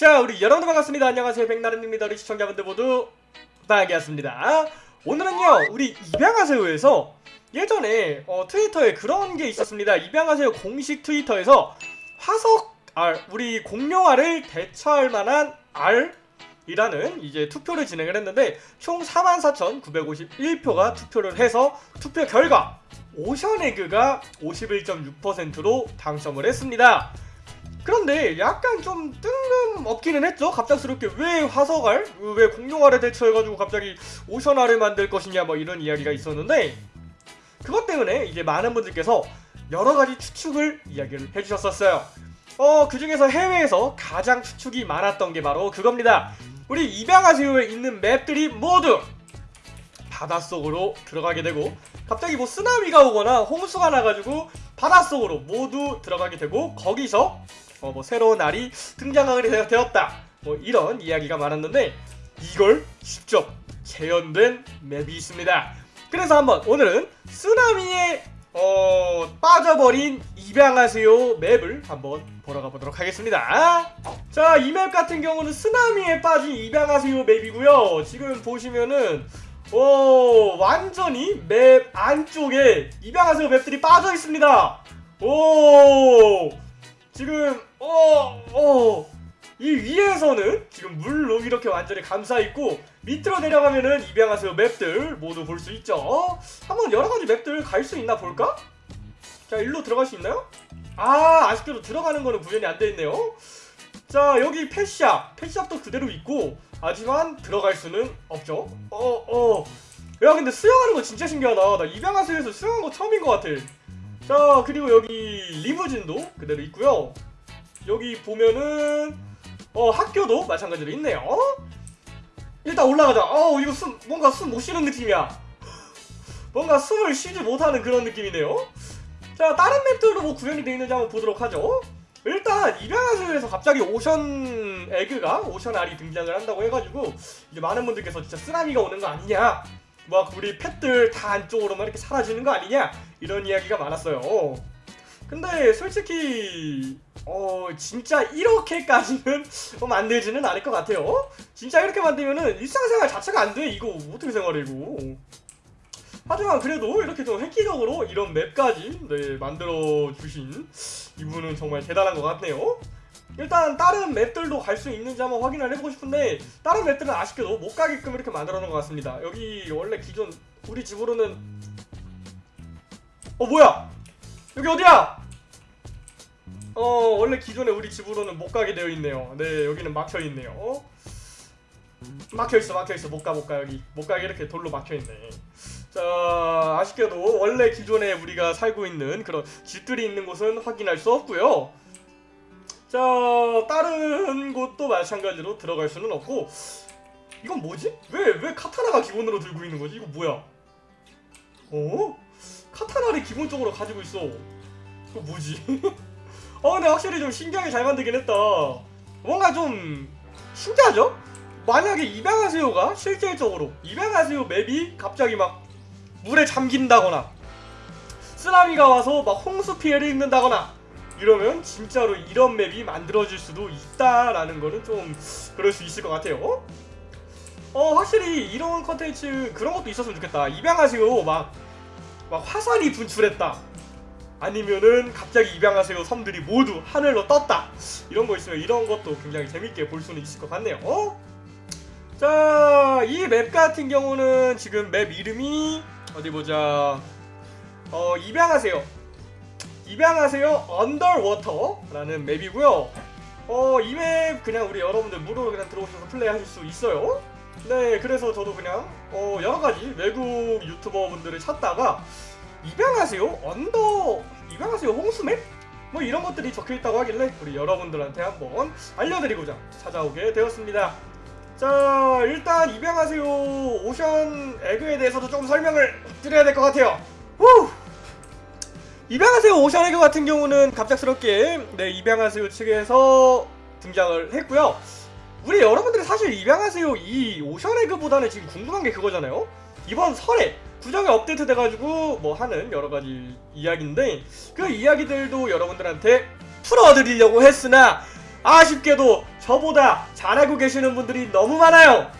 자 우리 여러분들 반갑습니다. 안녕하세요. 백나른입니다. 우리 시청자분들 모두 반갑습니다. 오늘은요 우리 입양하세요에서 예전에 어, 트위터에 그런 게 있었습니다. 입양하세요 공식 트위터에서 화석 R 우리 공룡알을 대처할 만한 R 이라는 이제 투표를 진행을 했는데 총 44,951표가 투표를 해서 투표 결과 오션에그가 51.6%로 당첨을 했습니다. 그런데 약간 좀 뜬금없기는 했죠. 갑작스럽게 왜 화석알, 왜 공룡알에 대처해가지고 갑자기 오션알을 만들 것이냐 뭐 이런 이야기가 있었는데 그것 때문에 이제 많은 분들께서 여러 가지 추측을 이야기를 해주셨었어요. 어, 그 중에서 해외에서 가장 추측이 많았던 게 바로 그겁니다. 우리 입양하세요에 있는 맵들이 모두 바닷속으로 들어가게 되고 갑자기 뭐 쓰나미가 오거나 홍수가 나가지고 바닷속으로 모두 들어가게 되고 거기서 어, 뭐 새로운 알이 등장하게 되었다. 뭐 이런 이야기가 많았는데 이걸 직접 재현된 맵이 있습니다. 그래서 한번 오늘은 쓰나미에 어, 빠져버린 입양하세요 맵을 한번 보러 가보도록 하겠습니다. 자 이 맵 같은 경우는 쓰나미에 빠진 입양하세요 맵이고요. 지금 보시면은 오 완전히 맵 안쪽에 입양하세요 맵들이 빠져 있습니다. 오! 지금 어 어 이 위에서는 지금 물로 이렇게 완전히 감싸 있고 밑으로 내려가면은 입양하세요 맵들. 모두 볼 수 있죠? 한번 여러가지 맵들 갈 수 있나 볼까? 자 일로 들어갈 수 있나요? 아 아쉽게도 들어가는 거는 구현이 안 돼 있네요. 자 여기 펫샵 펫샵도 그대로 있고 하지만 들어갈 수는 없죠. 어어. 야 근데 수영하는 거 진짜 신기하다. 나 입양하세요에서 수영한 거 처음인 것 같아. 자 그리고 여기 리무진도 그대로 있고요 여기 보면은 어 학교도 마찬가지로 있네요. 일단 올라가자. 어 이거 숨 뭔가 숨 못 쉬는 느낌이야. 뭔가 숨을 쉬지 못하는 그런 느낌이네요. 자 다른 맵들도 뭐 구현이 되어 있는지 한번 보도록 하죠. 일단 입양하세요에서 갑자기 오션 에그가 오션 알이 등장을 한다고 해가지고 이제 많은 분들께서 진짜 쓰나미가 오는 거 아니냐? 막 우리 펫들 다 안쪽으로만 이렇게 사라지는 거 아니냐? 이런 이야기가 많았어요 근데 솔직히 어 진짜 이렇게까지는 어, 만들지는 않을 것 같아요. 진짜 이렇게 만들면은 일상생활 자체가 안 돼 이거. 어떻게 생활해 이거 하지만 그래도 이렇게 좀 획기적으로 이런 맵까지 네, 만들어 주신 이분은 정말 대단한 것 같네요. 일단 다른 맵들도 갈 수 있는지 한번 확인을 해보고 싶은데 다른 맵들은 아쉽게도 못 가게끔 이렇게 만들어 놓은 것 같습니다. 여기 원래 기존 우리 집으로는 어 뭐야 여기 어디야 어 원래 기존에 우리 집으로는 못 가게 되어 있네요 네 여기는 막혀 있네요 막혀 있어 막혀 있어 못가 못가 여기 못 가게 이렇게 돌로 막혀 있네 자 아쉽게도 원래 기존에 우리가 살고 있는 그런 집들이 있는 곳은 확인할 수 없고요 자 다른 곳도 마찬가지로 들어갈 수는 없고 이건 뭐지? 왜 왜 카타나가 기본으로 들고 있는 거지? 이거 뭐야? 어? 카타나를 기본적으로 가지고 있어 이거 뭐지? 어 근데 확실히 좀 신기하게 잘 만들긴 했다 뭔가 좀 신기하죠? 만약에 입양하세요가 실질적으로 입양하세요 맵이 갑자기 막 물에 잠긴다거나 쓰나미가 와서 막 홍수 피해를 입는다거나 이러면 진짜로 이런 맵이 만들어질 수도 있다라는 거는 좀 그럴 수 있을 것 같아요 어 확실히 이런 컨텐츠 그런 것도 있었으면 좋겠다 입양하세요 막, 막 화산이 분출했다 아니면은 갑자기 입양하세요 섬들이 모두 하늘로 떴다 이런 거 있으면 이런 것도 굉장히 재밌게 볼 수는 있을 것 같네요 어? 자, 이 맵 같은 경우는 지금 맵 이름이 어디 보자. 어, 입양하세요. 입양하세요 Underwater라는 map이고요. 어, 이 map 그냥 우리 여러분들 무료로 그냥 들어오셔서 플레이하실 수 있어요. 네, 그래서 저도 그냥 어, 여러 가지 외국 유튜버 분들을 찾다가 입양하세요 under 입양하세요 홍수map? 뭐 이런 것들이 적혀 있다고 하길래 우리 여러분들한테 한번 알려드리고자 찾아오게 되었습니다. 자 일단 입양하세요 Ocean Egg에 대해서도 조금 설명을 드려야 될 것 같아요 후! 입양하세요 Ocean Egg 같은 경우는 갑작스럽게 네 입양하세요 측에서 등장을 했고요 우리 여러분들이 사실 입양하세요 이 Ocean Egg보다는 지금 궁금한 게 그거잖아요 이번 설에 구정이 업데이트 돼가지고 뭐 하는 여러가지 이야기인데 그 이야기들도 여러분들한테 풀어드리려고 했으나 아쉽게도 저보다 잘 알고 계시는 분들이 너무 많아요.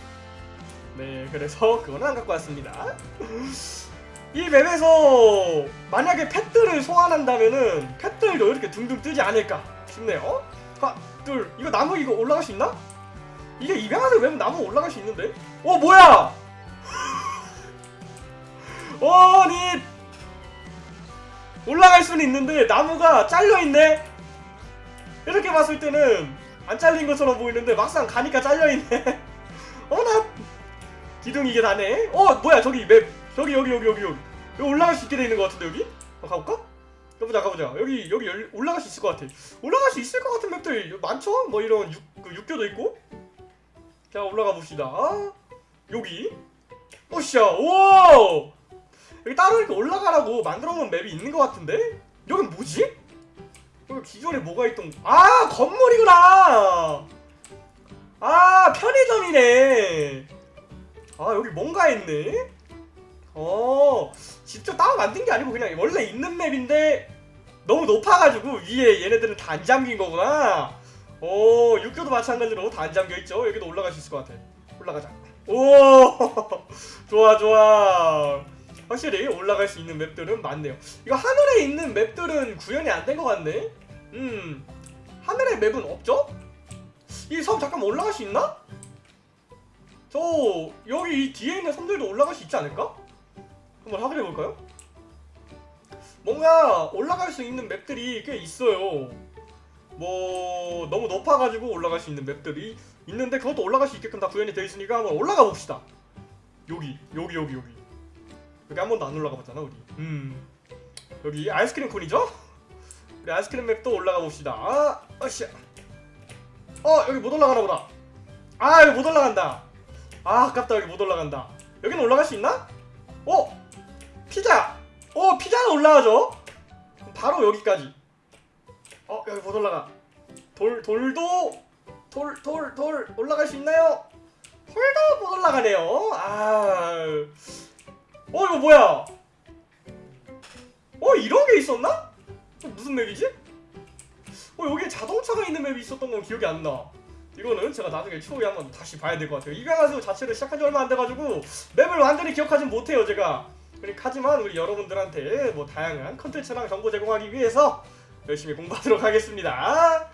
네, 그래서 그거는 안 갖고 왔습니다. 이 맵에서 만약에 펫들을 소환한다면은 펫들도 이렇게 둥둥 뜨지 않을까 싶네요. 하나, 둘, 이거 나무 이거 올라갈 수 있나? 이게 입양하는 맵은 나무 올라갈 수 있는데? 어 뭐야? 어, 아니 올라갈 수는 있는데 나무가 잘려 있네. 이렇게 봤을 때는 안 잘린 것처럼 보이는데 막상 가니까 잘려 있네. 어나 기둥 이게 다네. 어 뭐야 저기 맵 저기 여기 여기 여기 여기 여기 올라갈 수 있게 돼 있는 것 같은데 여기? 어, 가볼까? 가보자 가보자 여기 여기 열, 올라갈 수 있을 것 같아. 올라갈 수 있을 것 같은 맵들 많죠? 뭐 이런 육, 그 육교도 있고. 자 올라가 봅시다. 여기. 오샤 오. 여기 따로 이렇게 올라가라고 만들어 놓은 맵이 있는 것 같은데? 여긴 뭐지? 여기 기존에 뭐가 있던 아 건물이구나 아 편의점이네 아 여기 뭔가 있네 어 직접 따로 만든 게 아니고 그냥 원래 있는 맵인데 너무 높아가지고 위에 얘네들은 다 안 잠긴 거구나 어 육교도 마찬가지로 다 안 잠겨 있죠 여기도 올라갈 수 있을 것 같아 올라가자 오 좋아 좋아 확실히 올라갈 수 있는 맵들은 많네요. 이거 하늘에 있는 맵들은 구현이 안 된 것 같네. 음, 하늘에 맵은 없죠? 이 섬 잠깐 올라갈 수 있나? 저 여기 이 뒤에 있는 섬들도 올라갈 수 있지 않을까? 한번 확인해 볼까요? 뭔가 올라갈 수 있는 맵들이 꽤 있어요. 뭐 너무 높아가지고 올라갈 수 있는 맵들이 있는데 그것도 올라갈 수 있게끔 다 구현이 되어 있으니까 한번 올라가 봅시다. 여기 여기 여기 여기. 여기 한 번도 안 올라가 봤잖아 우리. 음. 여기 아이스크림 콘이죠? 우리 아이스크림 맵도 올라가 봅시다. 아 어씨야 어 여기 못 올라가나 보다. 아 여기 못 올라간다. 아 아깝다. 여기 못 올라간다. 여기는 올라갈 수 있나? 어? 피자. 어 피자는 올라가죠? 바로 여기까지 어 여기 못 올라가 돌 돌도 돌 돌 돌 올라갈 수 있나요? 돌도 못 올라가네요 아어 이거 뭐야? 어 이런 게 있었나? 어, 무슨 맵이지? 어 여기에 자동차가 있는 맵이 있었던 건 기억이 안 나. 이거는 제가 나중에 추후에 한번 다시 봐야 될 것 같아요. 이강하수 자체를 시작한 지 얼마 안 돼가지고 맵을 완전히 기억하진 못해요 제가. 그러니까 하지만 우리 여러분들한테 뭐 다양한 컨텐츠랑 정보 제공하기 위해서 열심히 공부하도록 하겠습니다.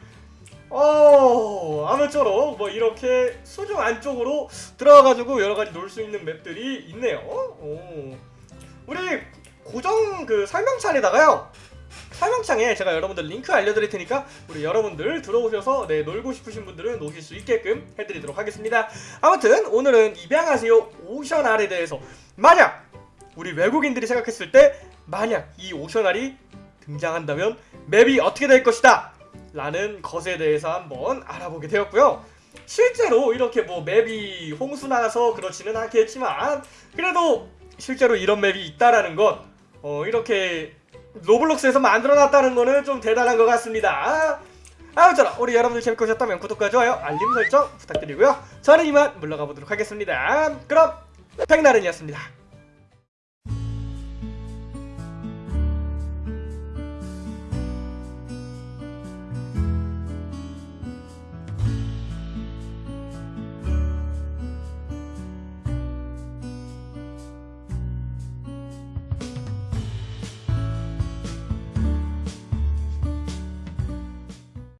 어 아무쪼록 뭐 이렇게 수중 안쪽으로 들어가가지고 여러 가지 놀 수 있는 맵들이 있네요. 오. 우리 고정 그 설명창에다가요. 설명창에 제가 여러분들 링크 알려드릴 테니까 우리 여러분들 들어오셔서 네 놀고 싶으신 분들은 노실 수 있게끔 해드리도록 하겠습니다. 아무튼 오늘은 입양하세요 오션알에 대해서 만약 우리 외국인들이 생각했을 때 만약 이 오션알이 등장한다면 맵이 어떻게 될 것이다 라는 것에 대해서 한번 알아보게 되었고요. 실제로 이렇게 뭐 맵이 홍수나서 그렇지는 않겠지만 그래도 실제로 이런 맵이 있다라는 것 어, 이렇게 로블록스에서 만들어놨다는 거는 좀 대단한 것 같습니다. 아무쪼록 우리 여러분들 재밌게 보셨다면 구독과 좋아요 알림 설정 부탁드리고요. 저는 이만 물러가 보도록 하겠습니다. 그럼 백나른이었습니다.